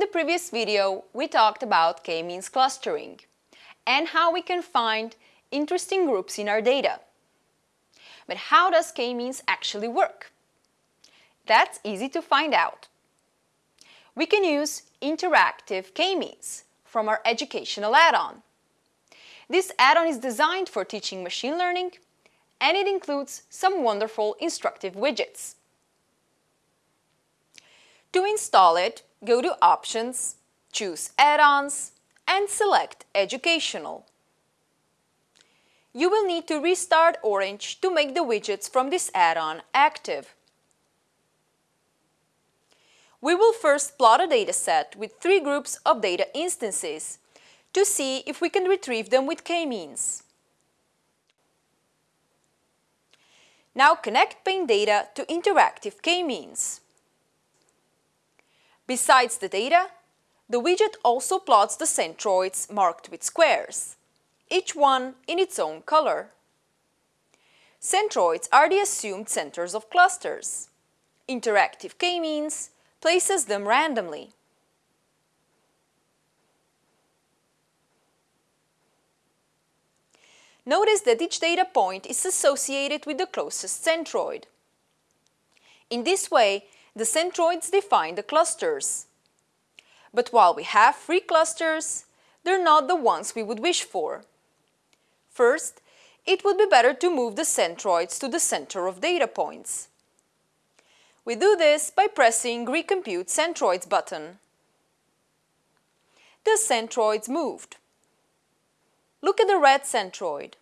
In the previous video, we talked about k-means clustering and how we can find interesting groups in our data. But how does k-means actually work? That's easy to find out. We can use interactive k-means from our educational add-on. This add-on is designed for teaching machine learning and it includes some wonderful instructive widgets. To install it, go to Options, choose Add-ons and select Educational. You will need to restart Orange to make the widgets from this add-on active. We will first plot a dataset with three groups of data instances to see if we can retrieve them with k-means. Now connect Paint data to interactive k-means. Besides the data, the widget also plots the centroids marked with squares, each one in its own color. Centroids are the assumed centers of clusters. Interactive k-means places them randomly. Notice that each data point is associated with the closest centroid. In this way, the centroids define the clusters. But while we have free clusters, they're not the ones we would wish for. First, it would be better to move the centroids to the center of data points. We do this by pressing Recompute Centroids button. The centroids moved. Look at the red centroid.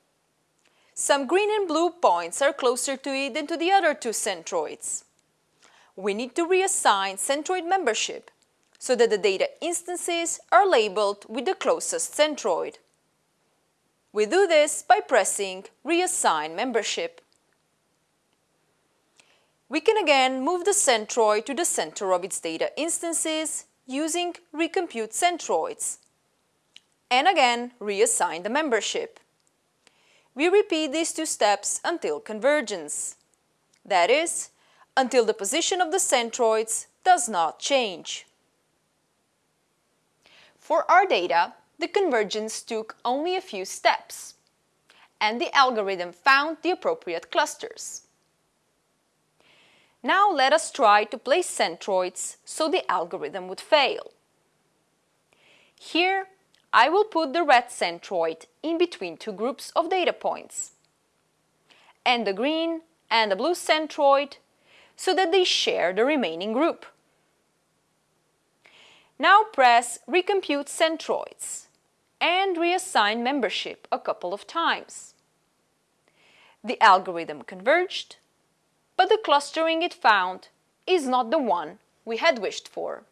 Some green and blue points are closer to it than to the other two centroids we need to reassign centroid membership so that the data instances are labeled with the closest centroid. We do this by pressing Reassign Membership. We can again move the centroid to the center of its data instances using Recompute Centroids and again reassign the membership. We repeat these two steps until convergence. That is, until the position of the centroids does not change. For our data, the convergence took only a few steps, and the algorithm found the appropriate clusters. Now let us try to place centroids so the algorithm would fail. Here, I will put the red centroid in between two groups of data points, and the green and the blue centroid so that they share the remaining group. Now press Recompute Centroids and reassign membership a couple of times. The algorithm converged, but the clustering it found is not the one we had wished for.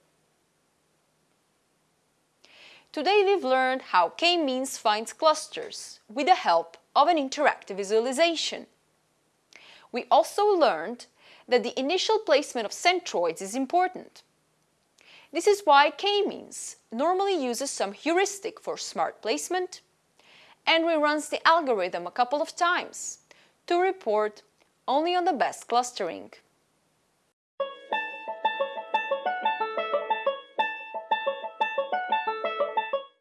Today we've learned how k-means finds clusters with the help of an interactive visualization. We also learned that the initial placement of centroids is important. This is why k-means normally uses some heuristic for smart placement and reruns the algorithm a couple of times to report only on the best clustering.